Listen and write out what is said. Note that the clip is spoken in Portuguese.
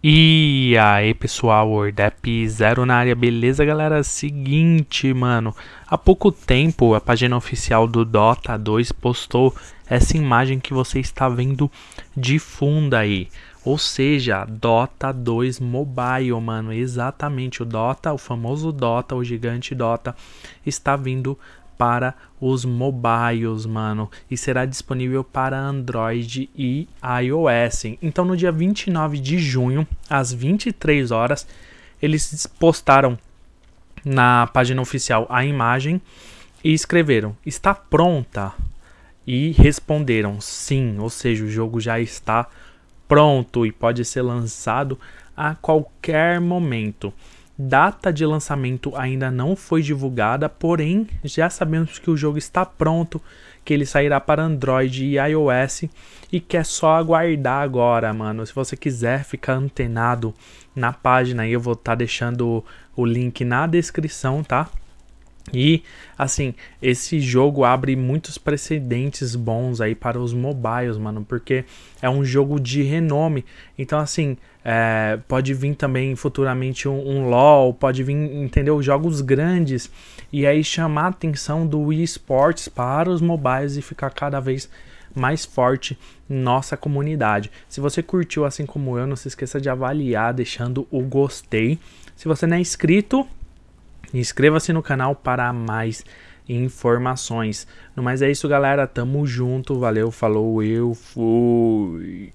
E aí pessoal, Wordap Zero na área, beleza galera? Seguinte, mano, há pouco tempo a página oficial do Dota 2 postou essa imagem que você está vendo de fundo aí. Ou seja, Dota 2 Mobile, mano, exatamente, o Dota, o famoso Dota, o gigante Dota, está vindo para os mobiles, mano, e será disponível para Android e iOS. Então, no dia 29 de junho, às 23 horas, eles postaram na página oficial a imagem e escreveram: "Está pronta?" E responderam: "Sim", ou seja, o jogo já está pronto e pode ser lançado a qualquer momento. Data de lançamento ainda não foi divulgada, porém já sabemos que o jogo está pronto, que ele sairá para Android e iOS e que é só aguardar agora, mano. Se você quiser ficar antenado na página eu vou estar tá deixando o link na descrição, tá? E assim, esse jogo abre muitos precedentes bons aí para os mobiles, mano, porque é um jogo de renome. Então, assim, é, pode vir também futuramente um, um, LoL, pode vir, entendeu? Jogos grandes e aí chamar a atenção do eSports para os mobiles e ficar cada vez mais forte nossa comunidade. Se você curtiu assim como eu, não se esqueça de avaliar deixando o gostei. Se você não é inscrito, Inscreva-se no canal para mais informações. No mais é isso, galera. Tamo junto. Valeu, falou, eu fui.